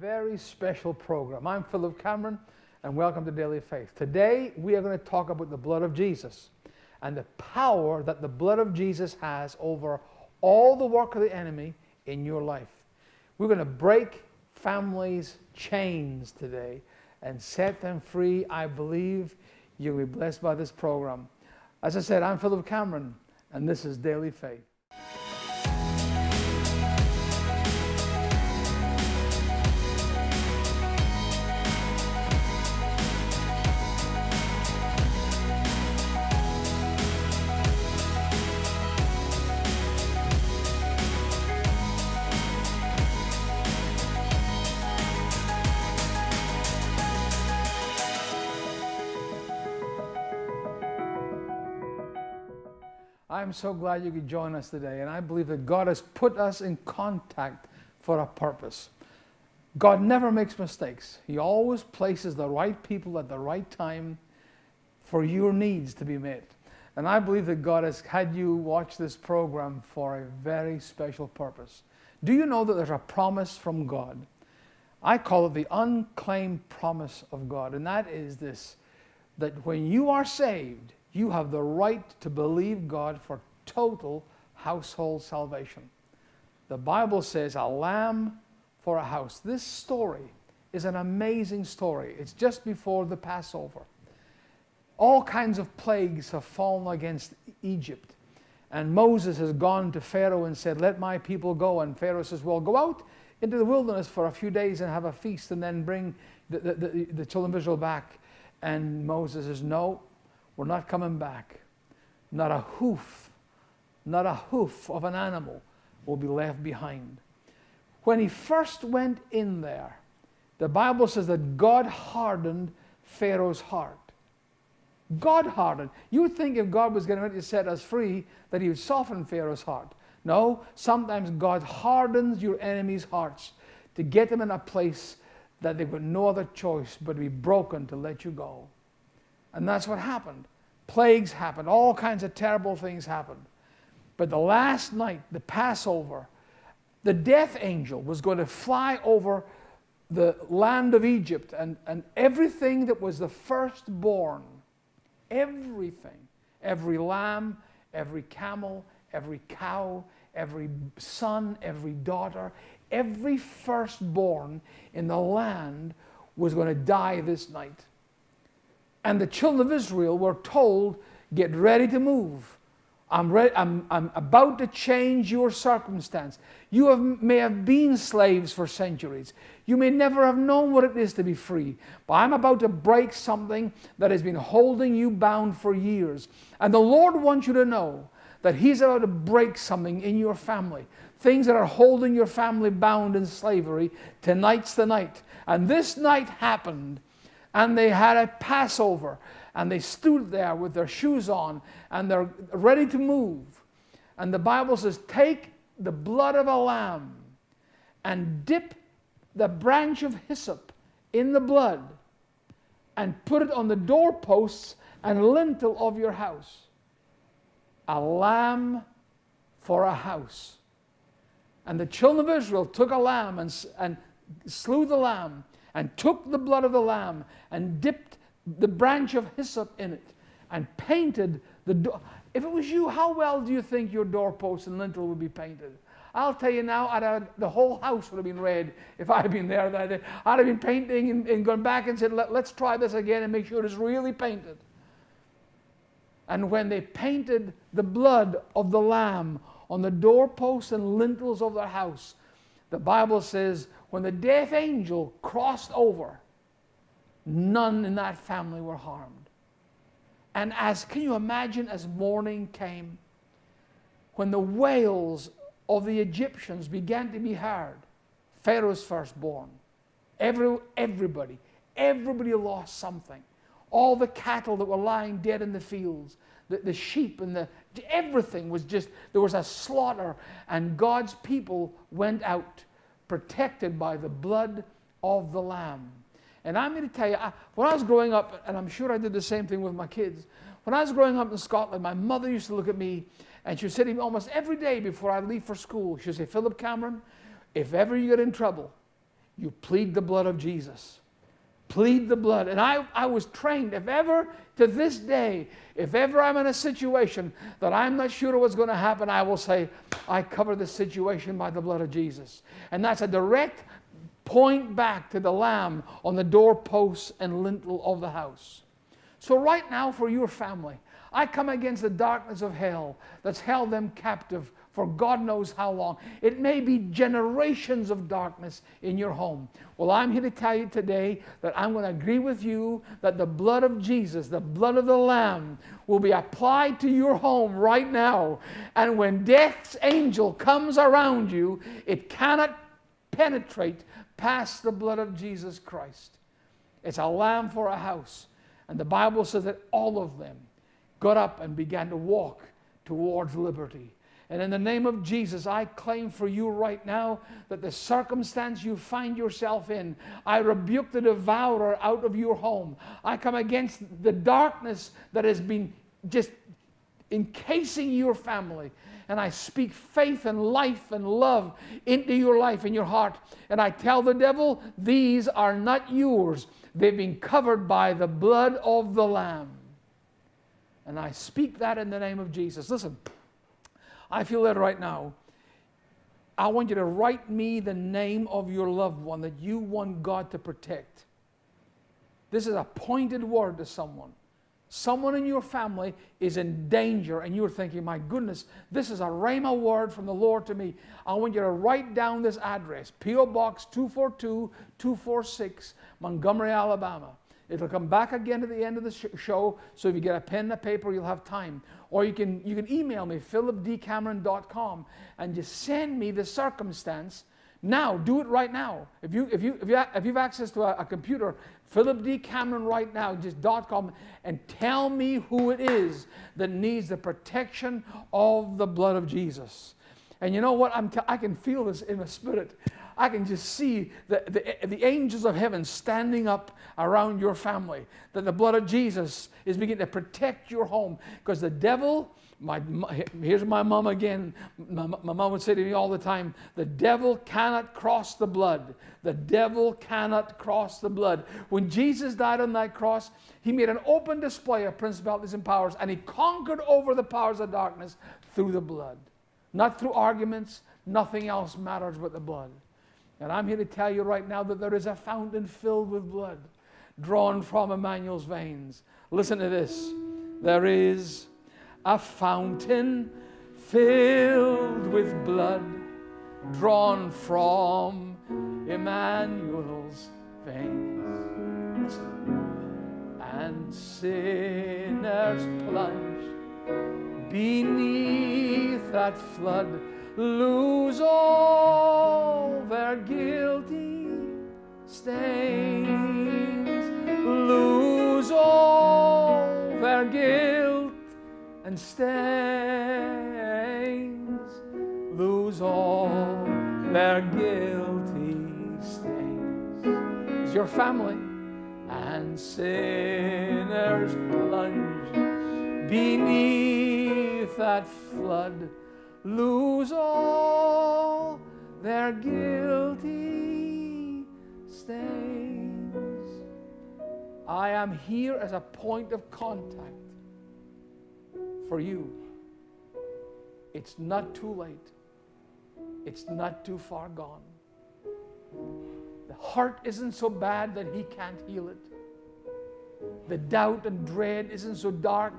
very special program. I'm Philip Cameron, and welcome to Daily Faith. Today, we are going to talk about the blood of Jesus and the power that the blood of Jesus has over all the work of the enemy in your life. We're going to break families' chains today and set them free. I believe you'll be blessed by this program. As I said, I'm Philip Cameron, and this is Daily Faith. I'm so glad you could join us today, and I believe that God has put us in contact for a purpose. God never makes mistakes. He always places the right people at the right time for your needs to be met. And I believe that God has had you watch this program for a very special purpose. Do you know that there's a promise from God? I call it the unclaimed promise of God, and that is this that when you are saved, you have the right to believe God for total household salvation. The Bible says, a lamb for a house. This story is an amazing story. It's just before the Passover. All kinds of plagues have fallen against Egypt. And Moses has gone to Pharaoh and said, Let my people go. And Pharaoh says, Well, go out into the wilderness for a few days and have a feast and then bring the, the, the, the children of Israel back. And Moses says, No, we're not coming back. Not a hoof, not a hoof of an animal will be left behind. When he first went in there, the Bible says that God hardened Pharaoh's heart. God hardened. You would think if God was going to set us free, that he would soften Pharaoh's heart. No, sometimes God hardens your enemies' hearts to get them in a place that they've got no other choice but to be broken to let you go. And that's what happened. Plagues happened, all kinds of terrible things happened. But the last night, the Passover, the death angel was going to fly over the land of Egypt and, and everything that was the firstborn, everything, every lamb, every camel, every cow, every son, every daughter, every firstborn in the land was going to die this night. And the children of Israel were told, Get ready to move. I'm, ready, I'm, I'm about to change your circumstance. You have, may have been slaves for centuries. You may never have known what it is to be free. But I'm about to break something that has been holding you bound for years. And the Lord wants you to know that He's about to break something in your family. Things that are holding your family bound in slavery. Tonight's the night. And this night happened and they had a Passover and they stood there with their shoes on and they're ready to move. And the Bible says, Take the blood of a lamb and dip the branch of hyssop in the blood and put it on the doorposts and lintel of your house. A lamb for a house. And the children of Israel took a lamb and, and slew the lamb and took the blood of the lamb and dipped the branch of hyssop in it and painted the door. If it was you, how well do you think your doorpost and lintel would be painted? I'll tell you now, have, the whole house would have been red if I had been there that day. I'd have been painting and, and gone back and said, Let, let's try this again and make sure it's really painted. And when they painted the blood of the lamb on the doorposts and lintels of their house, the Bible says when the death angel crossed over, none in that family were harmed. And as, can you imagine, as morning came, when the wails of the Egyptians began to be heard, Pharaoh's firstborn, every, everybody, everybody lost something. All the cattle that were lying dead in the fields, the, the sheep and the, everything was just, there was a slaughter, and God's people went out protected by the blood of the Lamb. And I'm going to tell you, I, when I was growing up, and I'm sure I did the same thing with my kids, when I was growing up in Scotland, my mother used to look at me and she would say to me almost every day before I leave for school, she would say, Philip Cameron, if ever you get in trouble, you plead the blood of Jesus. Plead the blood. And I, I was trained, if ever to this day, if ever I'm in a situation that I'm not sure what's going to happen, I will say, I cover the situation by the blood of Jesus. And that's a direct point back to the lamb on the doorposts and lintel of the house. So, right now, for your family, I come against the darkness of hell that's held them captive for God knows how long. It may be generations of darkness in your home. Well, I'm here to tell you today that I'm going to agree with you that the blood of Jesus, the blood of the Lamb, will be applied to your home right now. And when death's angel comes around you, it cannot penetrate past the blood of Jesus Christ. It's a lamb for a house. And the Bible says that all of them got up and began to walk towards liberty. And in the name of Jesus, I claim for you right now that the circumstance you find yourself in, I rebuke the devourer out of your home. I come against the darkness that has been just encasing your family. And I speak faith and life and love into your life and your heart. And I tell the devil, these are not yours. They've been covered by the blood of the Lamb. And I speak that in the name of Jesus. Listen. I feel that right now. I want you to write me the name of your loved one that you want God to protect. This is a pointed word to someone. Someone in your family is in danger, and you're thinking, My goodness, this is a Rhema word from the Lord to me. I want you to write down this address P.O. Box 242 246, Montgomery, Alabama. It'll come back again at the end of the sh- show, so if you get a pen and a paper, you'll have time. Or you can, you can email me, philipdcameron.com, and just send me the circumstance. Now, do it right now. If, you, if, you, if, you, if you've access to a, a computer, Philip right now, just .com, and tell me who it is that needs the protection of the blood of Jesus. And you know what? I'm t- I can feel this in my spirit. I can just see the, the, the angels of heaven standing up around your family. That the blood of Jesus is beginning to protect your home. Because the devil, my, my, here's my mom again. My, my mom would say to me all the time the devil cannot cross the blood. The devil cannot cross the blood. When Jesus died on that cross, he made an open display of principalities and powers, and he conquered over the powers of darkness through the blood. Not through arguments, nothing else matters but the blood. And I'm here to tell you right now that there is a fountain filled with blood drawn from Emmanuel's veins. Listen to this. There is a fountain filled with blood drawn from Emmanuel's veins. And sinners plunge beneath that flood lose all their guilty stains, lose all their guilt and stains, lose all their guilty stains. Is your family and sinners plunge beneath that flood lose all their guilty stains. I am here as a point of contact for you. It's not too late. It's not too far gone. The heart isn't so bad that he can't heal it. The doubt and dread isn't so dark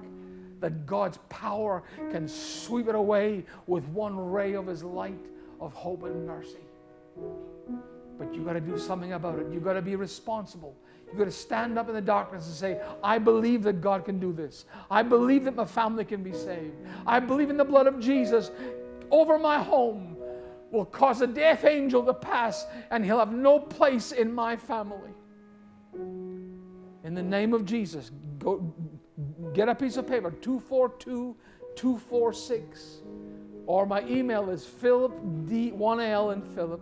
that God's power can sweep it away with one ray of His light of hope and mercy. But you got to do something about it. You got to be responsible. You got to stand up in the darkness and say, I believe that God can do this. I believe that my family can be saved. I believe in the blood of Jesus over my home will cause a death angel to pass and he'll have no place in my family. In the name of Jesus, go, get a piece of paper 242 246 or my email is philip d 1l and philip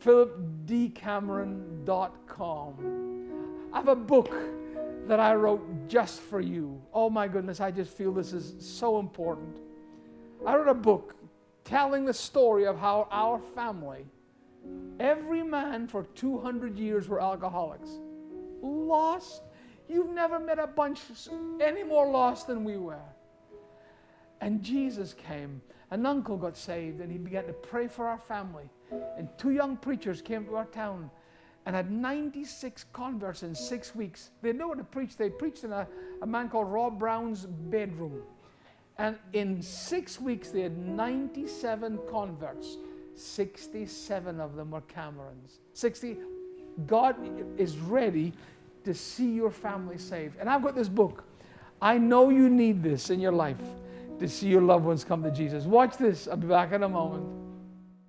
philipdcameron.com i have a book that i wrote just for you oh my goodness i just feel this is so important i wrote a book telling the story of how our family Every man for 200 years were alcoholics. Lost. You've never met a bunch any more lost than we were. And Jesus came. An uncle got saved and he began to pray for our family. And two young preachers came to our town and had 96 converts in six weeks. They know what to preach. They preached in a, a man called Rob Brown's bedroom. And in six weeks, they had 97 converts. 67 of them were Camerons. 60. God is ready to see your family saved. And I've got this book. I know you need this in your life to see your loved ones come to Jesus. Watch this. I'll be back in a moment.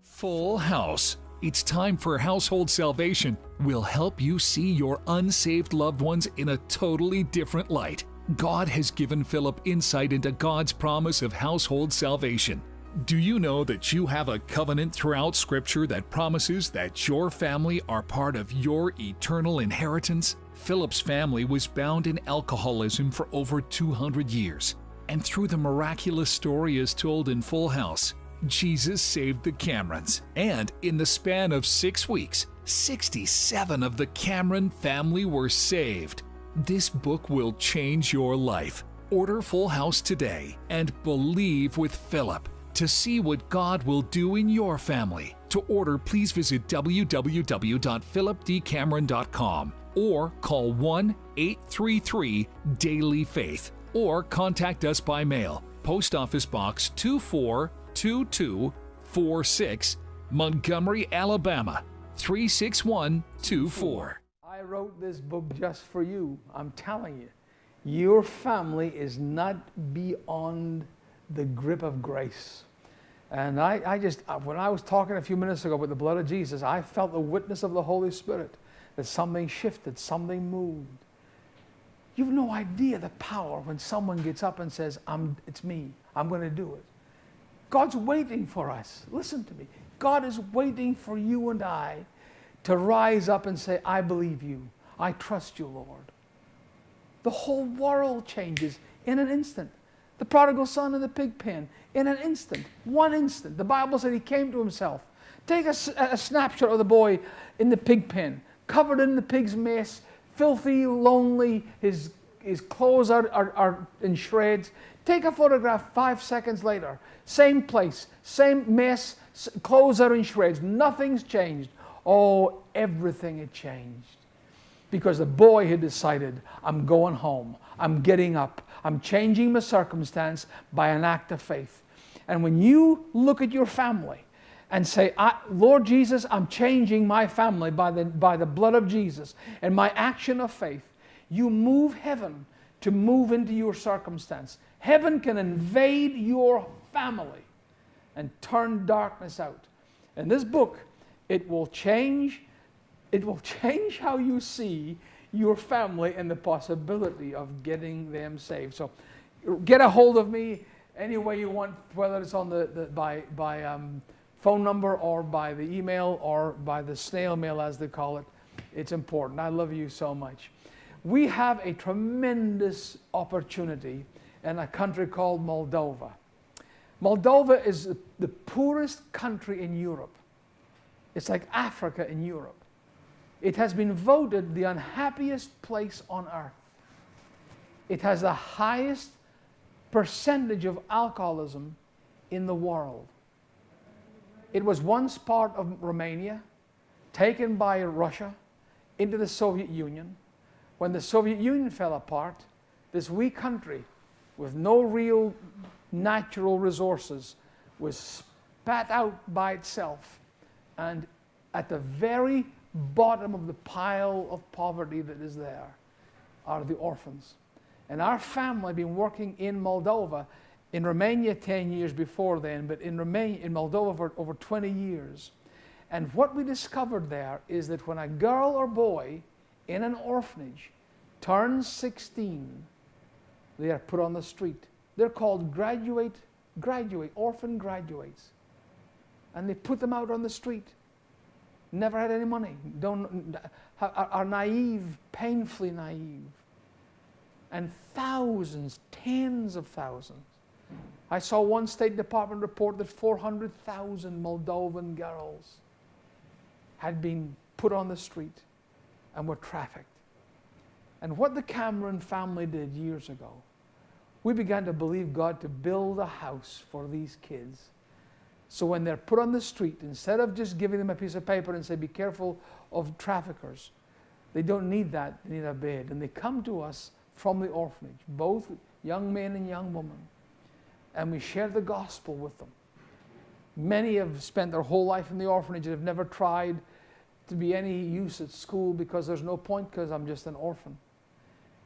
Full House. It's time for Household Salvation. We'll help you see your unsaved loved ones in a totally different light. God has given Philip insight into God's promise of household salvation. Do you know that you have a covenant throughout Scripture that promises that your family are part of your eternal inheritance? Philip's family was bound in alcoholism for over 200 years. And through the miraculous story as told in Full House, Jesus saved the Camerons. And in the span of six weeks, 67 of the Cameron family were saved. This book will change your life. Order Full House today and believe with Philip to see what God will do in your family. To order, please visit www.philipdcameron.com or call 1 833 Daily Faith or contact us by mail. Post Office Box 242246, Montgomery, Alabama 36124. I wrote this book just for you. I'm telling you, your family is not beyond the grip of grace. And I, I just, uh, when I was talking a few minutes ago about the blood of Jesus, I felt the witness of the Holy Spirit that something shifted, something moved. You've no idea the power when someone gets up and says, I'm, It's me, I'm going to do it. God's waiting for us. Listen to me. God is waiting for you and I to rise up and say, I believe you. I trust you, Lord. The whole world changes in an instant. The prodigal son in the pig pen, in an instant, one instant. The Bible said he came to himself. Take a, a snapshot of the boy in the pig pen, covered in the pig's mess, filthy, lonely, his, his clothes are, are, are in shreds. Take a photograph five seconds later, same place, same mess, clothes are in shreds, nothing's changed. Oh, everything had changed because the boy had decided, I'm going home. I'm getting up. I'm changing my circumstance by an act of faith. And when you look at your family and say, Lord Jesus, I'm changing my family by the, by the blood of Jesus and my action of faith, you move heaven to move into your circumstance. Heaven can invade your family and turn darkness out. In this book, it will change it will change how you see your family and the possibility of getting them saved. So get a hold of me any way you want, whether it's on the, the by, by um, phone number or by the email or by the snail mail, as they call it. It's important. I love you so much. We have a tremendous opportunity in a country called Moldova. Moldova is the poorest country in Europe. It's like Africa in Europe. It has been voted the unhappiest place on earth. It has the highest percentage of alcoholism in the world. It was once part of Romania, taken by Russia into the Soviet Union. When the Soviet Union fell apart, this wee country with no real natural resources was spat out by itself. And at the very bottom of the pile of poverty that is there are the orphans. And our family had been working in Moldova, in Romania 10 years before then, but in, Romania, in Moldova for over 20 years. And what we discovered there is that when a girl or boy in an orphanage turns 16, they are put on the street. They're called graduate, graduate, orphan graduates. And they put them out on the street never had any money, don't, are, are naive, painfully naive. And thousands, tens of thousands. I saw one State Department report that 400,000 Moldovan girls had been put on the street and were trafficked. And what the Cameron family did years ago, we began to believe God to build a house for these kids. So when they're put on the street, instead of just giving them a piece of paper and say, be careful of traffickers, they don't need that, they need a bed. And they come to us from the orphanage, both young men and young women. And we share the gospel with them. Many have spent their whole life in the orphanage and have never tried to be any use at school because there's no point because I'm just an orphan.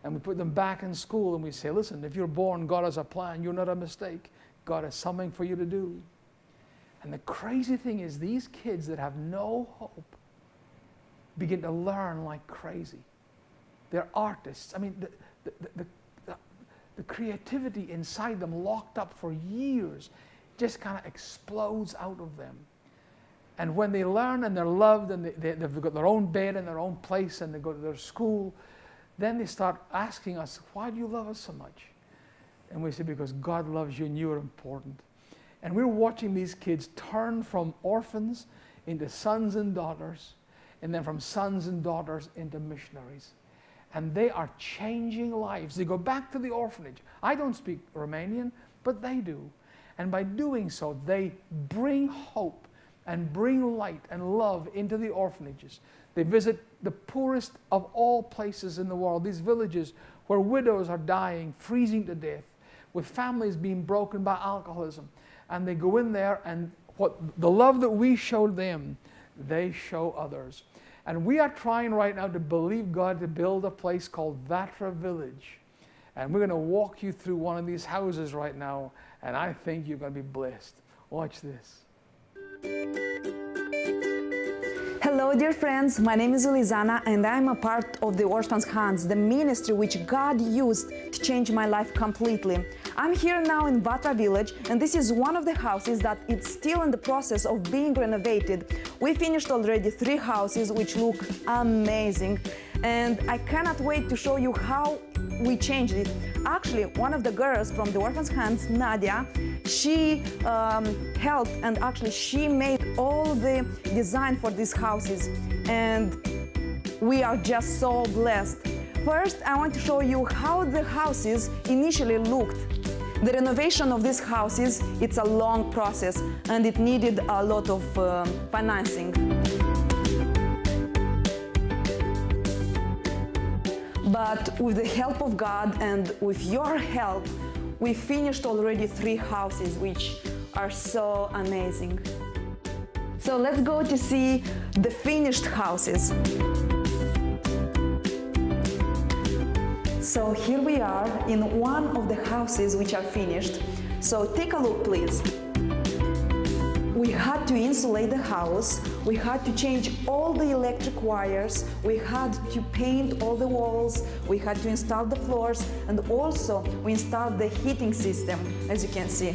And we put them back in school and we say, listen, if you're born, God has a plan. You're not a mistake. God has something for you to do. And the crazy thing is, these kids that have no hope begin to learn like crazy. They're artists. I mean, the, the, the, the, creativity inside them, locked up for years, just kind of explodes out of them. And when they learn and they're loved and they, they, they've got their own bed and their own place and they go to their school, then they start asking us, Why do you love us so much? And we say, Because God loves you and you're important. And we're watching these kids turn from orphans into sons and daughters, and then from sons and daughters into missionaries. And they are changing lives. They go back to the orphanage. I don't speak Romanian, but they do. And by doing so, they bring hope and bring light and love into the orphanages. They visit the poorest of all places in the world, these villages where widows are dying, freezing to death, with families being broken by alcoholism. And they go in there, and what the love that we showed them, they show others. And we are trying right now to believe God to build a place called Vatra Village. And we're going to walk you through one of these houses right now, and I think you're going to be blessed. Watch this. Hello, dear friends. My name is Elizana, and I'm a part of the Orphans' Hands, the ministry which God used to change my life completely. I'm here now in Vatra village, and this is one of the houses that it's still in the process of being renovated. We finished already three houses which look amazing, and I cannot wait to show you how we changed it. Actually, one of the girls from the Orphans' Hands, Nadia, she um, helped and actually she made all the design for these houses and we are just so blessed. First, I want to show you how the houses initially looked. The renovation of these houses, it's a long process and it needed a lot of uh, financing. But with the help of God and with your help, we finished already three houses, which are so amazing. So let's go to see the finished houses. So here we are in one of the houses which are finished. So take a look, please. We had to insulate the house, we had to change all the electric wires, we had to paint all the walls, we had to install the floors, and also we installed the heating system, as you can see.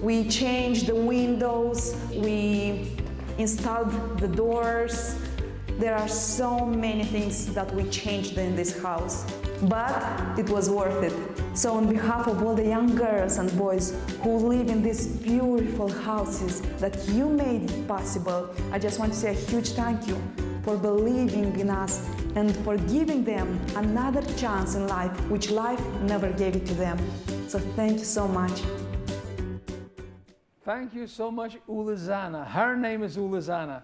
We changed the windows, we installed the doors. There are so many things that we changed in this house, but it was worth it. So on behalf of all the young girls and boys who live in these beautiful houses that you made possible, I just want to say a huge thank you for believing in us and for giving them another chance in life, which life never gave it to them. So thank you so much. Thank you so much, Ulizana. Her name is Ulizana.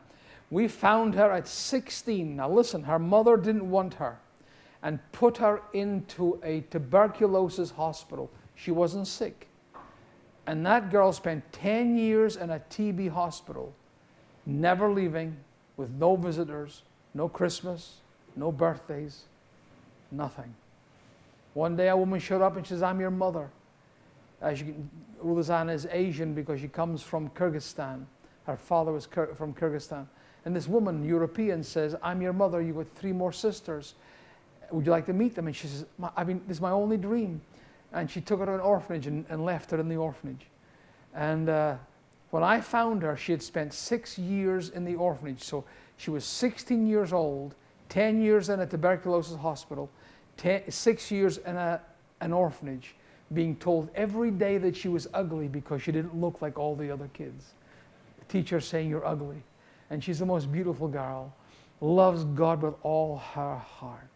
We found her at 16. Now listen, her mother didn't want her and put her into a tuberculosis hospital. She wasn't sick. And that girl spent 10 years in a TB hospital, never leaving, with no visitors, no Christmas, no birthdays, nothing. One day a woman showed up and says, I'm your mother. As you is Asian because she comes from Kyrgyzstan. Her father was from Kyrgyzstan. And this woman, European, says, I'm your mother. You got three more sisters would you like to meet them? And she says, I mean, this is my only dream. And she took her to an orphanage and, and left her in the orphanage. And uh, when I found her, she had spent six years in the orphanage. So she was 16 years old, 10 years in a tuberculosis hospital, ten, six years in a, an orphanage, being told every day that she was ugly because she didn't look like all the other kids. The teacher saying, You're ugly. and she's the most beautiful girl, loves God with all her heart.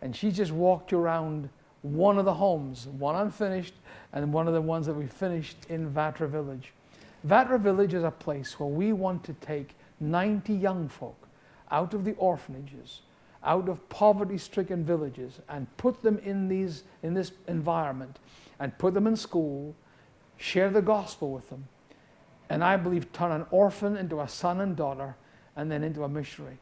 And she just walked around one of the homes, one unfinished, and one of the ones that we finished in Vatra Village. Vatra Village is a place where we want to take 90 young folk out of the orphanages, out of poverty stricken villages, and put them in, these, in this environment, and put them in school, share the gospel with them, and I believe turn an orphan into a son and daughter, and then into a missionary.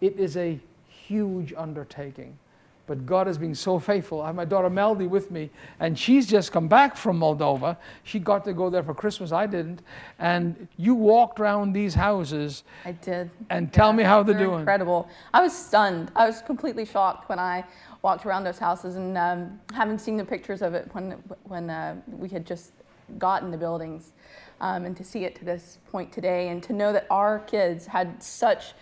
It is a huge undertaking. But God has been so faithful. I have my daughter Melody with me, and she's just come back from Moldova. She got to go there for Christmas. I didn't. And you walked around these houses. I did. And tell me how they're, They're doing. incredible. I was stunned. I was completely shocked when I walked around those houses and um, having seen the pictures of it when, when uh, we had just gotten the buildings. Um, and to see it to this point today and to know that our kids had such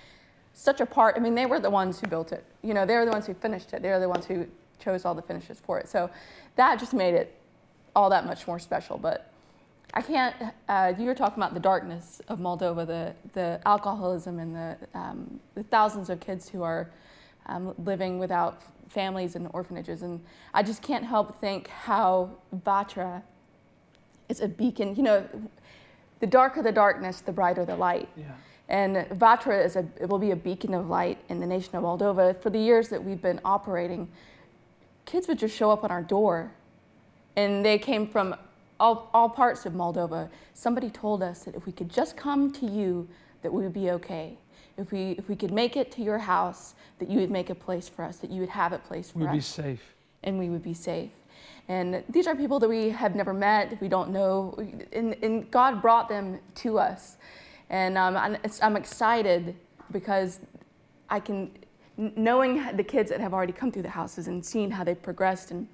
such a part. I mean, they were the ones who built it. You know, they're the ones who finished it. They're the ones who chose all the finishes for it. So that just made it all that much more special. But I can't. Uh, you were talking about the darkness of Moldova, the the alcoholism, and the um, the thousands of kids who are um, living without families in orphanages, and I just can't help think how Vatra is a beacon. You know, the darker the darkness, the brighter the light. Yeah. And Vatra is a, it will be a beacon of light in the nation of Moldova. For the years that we've been operating, kids would just show up on our door. And they came from all, all parts of Moldova. Somebody told us that if we could just come to you, that we would be okay. If we, if we could make it to your house, that you would make a place for us, that you would have a place for us. We'd be safe. and we would be safe. And these are people that we have never met, we don't know, and, and God brought them to us. And um, I'm, I'm excited because I can, knowing the kids that have already come through the houses and seeing how they've progressed and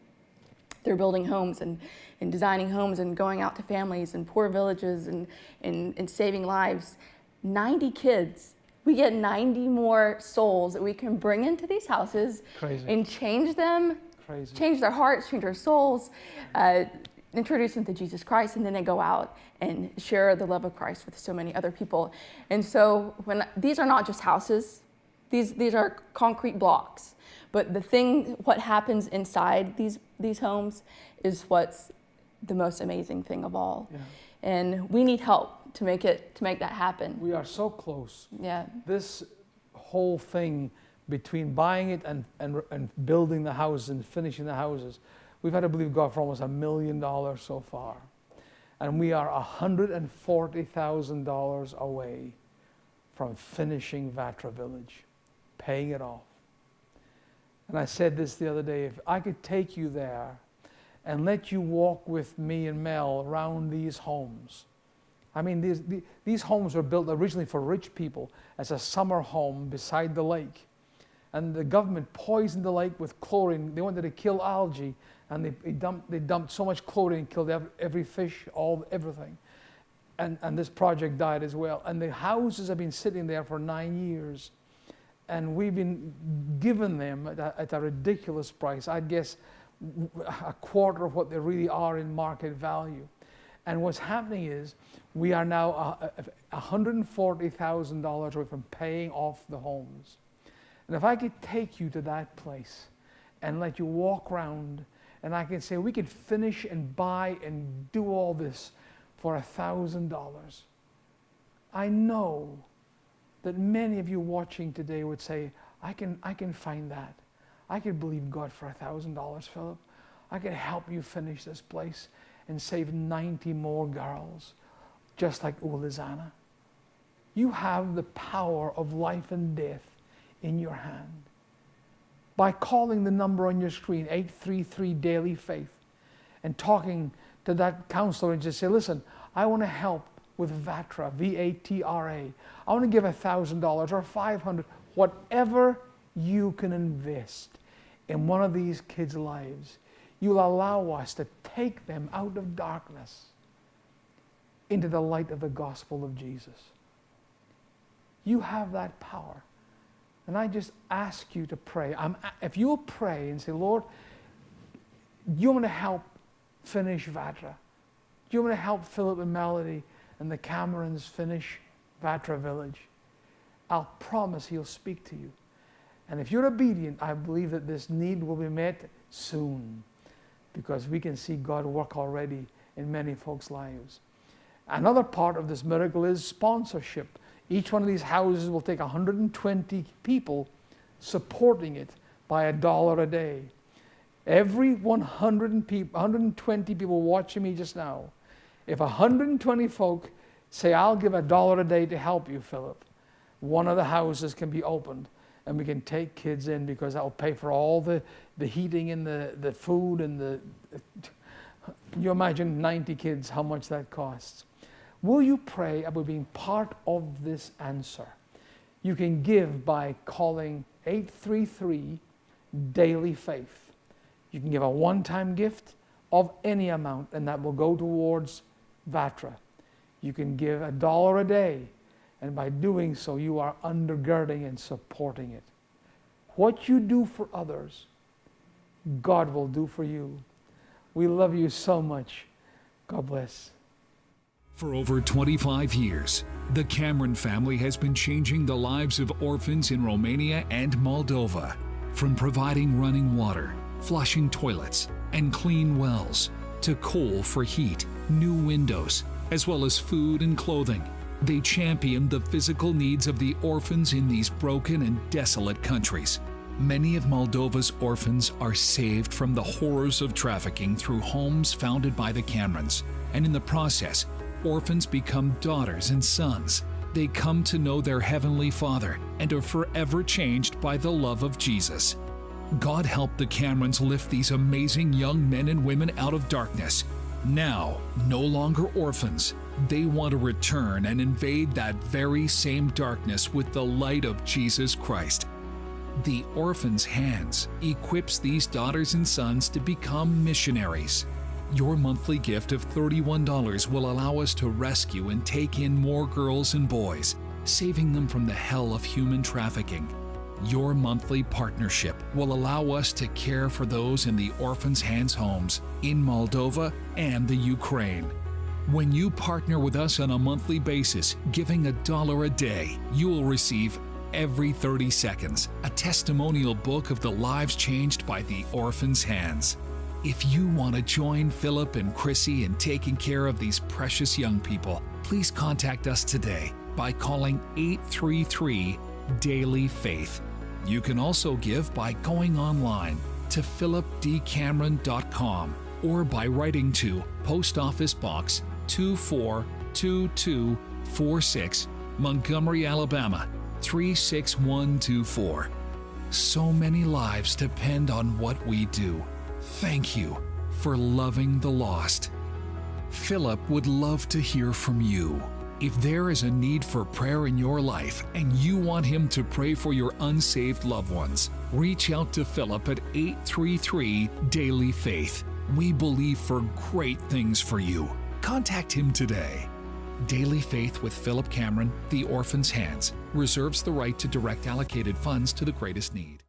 they're building homes and, and designing homes and going out to families and poor villages and, and, and saving lives. 90 kids. We get 90 more souls that we can bring into these houses Crazy. and change them, Crazy. change their hearts, change their souls, uh, introduce them to Jesus Christ, and then they go out and share the love of Christ with so many other people. And so when these are not just houses, these, these are concrete blocks. But the thing, what happens inside these, these homes is what's the most amazing thing of all. Yeah. And we need help to make it, to make that happen. We are so close. Yeah. This whole thing between buying it and, and, and building the houses and finishing the houses, we've had to believe God for almost a million dollars so far. And we are $140,000 away from finishing Vatra Village, paying it off. And I said this the other day if I could take you there and let you walk with me and Mel around these homes. I mean, these, the- these homes were built originally for rich people as a summer home beside the lake. And the government poisoned the lake with chlorine. They wanted to kill algae, and they, they, dumped, they dumped so much chlorine, killed every, every fish, all everything. And, and this project died as well. And the houses have been sitting there for nine years. And we've been given them at a, at a ridiculous price. I guess a quarter of what they really are in market value. And what's happening is we are now uh, uh, $140,000 away from paying off the homes. And if I could take you to that place and let you walk around, and I can say, we could finish and buy and do all this for a $1,000. I know that many of you watching today would say, I can, I can find that. I could believe God for a $1,000, Philip. I could help you finish this place and save 90 more girls, just like Ulizana. You have the power of life and death in your hand. By calling the number on your screen, 833 Daily Faith, and talking to that counselor and just say, listen, I want to help with VATRA, V-A-T-R-A. I want to give $1,000 or 500 whatever you can invest in one of these kids' lives. You'll allow us to take them out of darkness into the light of the gospel of Jesus. You have that power. And I just ask you to pray. I'm, if you'll pray and say, Lord, you want to help finish Vatra. Do you want to help Philip and Melody and the Camerons finish Vatra Village? I'll promise He'll speak to you. And if you're obedient, I believe that this need will be met soon because we can see God work already in many folks' lives. Another part of this miracle is sponsorship. Each one of these houses will take 120 people supporting it by a dollar a day. Every 120 people watching me just now, if 120 folk say, I'll give a dollar a day to help you, Philip, one of the houses can be opened and we can take kids in because that will pay for all the, the heating and the, the food and the. You imagine 90 kids, how much that costs. Will you pray about being part of this answer? You can give by calling 833 Daily Faith. You can give a one time gift of any amount, and that will go towards VATRA. You can give a dollar a day, and by doing so, you are undergirding and supporting it. What you do for others, God will do for you. We love you so much. God bless. For over 25 years, the Cameron family has been changing the lives of orphans in Romania and Moldova. From providing running water, flushing toilets, and clean wells, to coal for heat, new windows, as well as food and clothing. They champion the physical needs of the orphans in these broken and desolate countries. Many of Moldova's orphans are saved from the horrors of trafficking through homes founded by the Camerons, and in the process, orphans become daughters and sons. They come to know their Heavenly Father and are forever changed by the love of Jesus. God help the Camerons lift these amazing young men and women out of darkness. Now, no longer orphans, they want to return and invade that very same darkness with the light of Jesus Christ. The Orphan's Hands equips these daughters and sons to become missionaries. Your monthly gift of $31 will allow us to rescue and take in more girls and boys, saving them from the hell of human trafficking. Your monthly partnership will allow us to care for those in the Orphan's Hands homes in Moldova and the Ukraine. When you partner with us on a monthly basis, giving a dollar a day, you will receive every 30 seconds a testimonial book of the lives changed by the Orphan's Hands. If you want to join Philip and Chrissy in taking care of these precious young people, please contact us today by calling 833 Daily Faith. You can also give by going online to philipdcameron.com or by writing to Post Office Box 242246, Montgomery, Alabama 36124. So many lives depend on what we do. Thank you for loving the lost. Philip would love to hear from you. If there is a need for prayer in your life and you want him to pray for your unsaved loved ones, reach out to Philip at 833 Daily Faith. We believe for great things for you. Contact him today. Daily Faith with Philip Cameron, The Orphan's Hands, reserves the right to direct allocated funds to the greatest need.